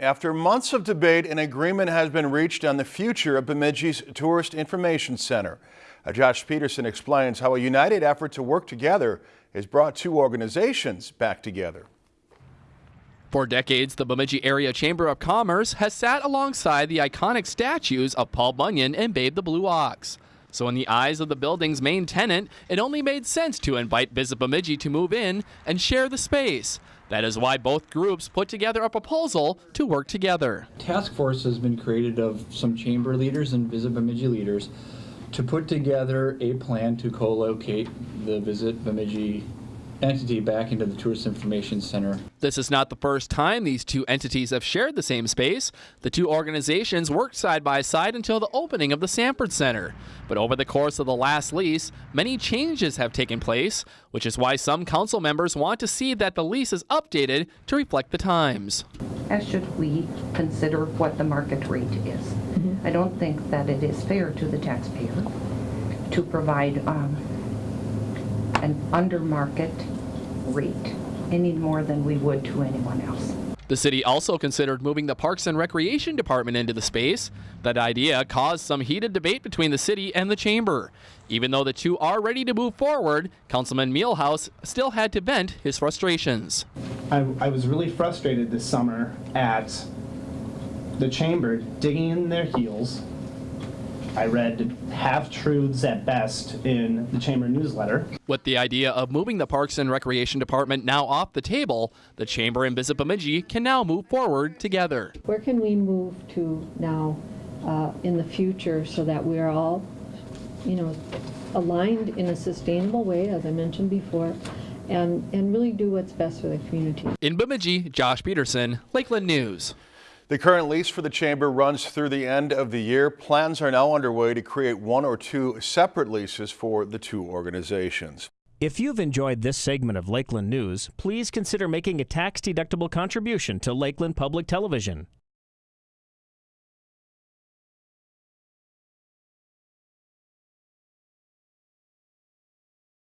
After months of debate, an agreement has been reached on the future of Bemidji's Tourist Information Center. Josh Peterson explains how a united effort to work together has brought two organizations back together. For decades, the Bemidji Area Chamber of Commerce has sat alongside the iconic statues of Paul Bunyan and Babe the Blue Ox. So in the eyes of the building's main tenant, it only made sense to invite Visit Bemidji to move in and share the space. That is why both groups put together a proposal to work together. Task force has been created of some chamber leaders and Visit Bemidji leaders to put together a plan to co-locate the Visit Bemidji entity back into the Tourist Information Center. This is not the first time these two entities have shared the same space. The two organizations worked side by side until the opening of the Sanford Center. But over the course of the last lease, many changes have taken place, which is why some council members want to see that the lease is updated to reflect the times. As should we consider what the market rate is. Mm -hmm. I don't think that it is fair to the taxpayer to provide um, an under market rate any more than we would to anyone else. The city also considered moving the Parks and Recreation Department into the space. That idea caused some heated debate between the city and the chamber. Even though the two are ready to move forward, Councilman Meehlhause still had to vent his frustrations. I, I was really frustrated this summer at the chamber digging in their heels I read half truths at best in the Chamber newsletter. With the idea of moving the Parks and Recreation Department now off the table, the Chamber and Visit Bemidji can now move forward together. Where can we move to now uh, in the future so that we're all, you know, aligned in a sustainable way, as I mentioned before, and, and really do what's best for the community. In Bemidji, Josh Peterson, Lakeland News. The current lease for the chamber runs through the end of the year. Plans are now underway to create one or two separate leases for the two organizations. If you've enjoyed this segment of Lakeland News, please consider making a tax-deductible contribution to Lakeland Public Television.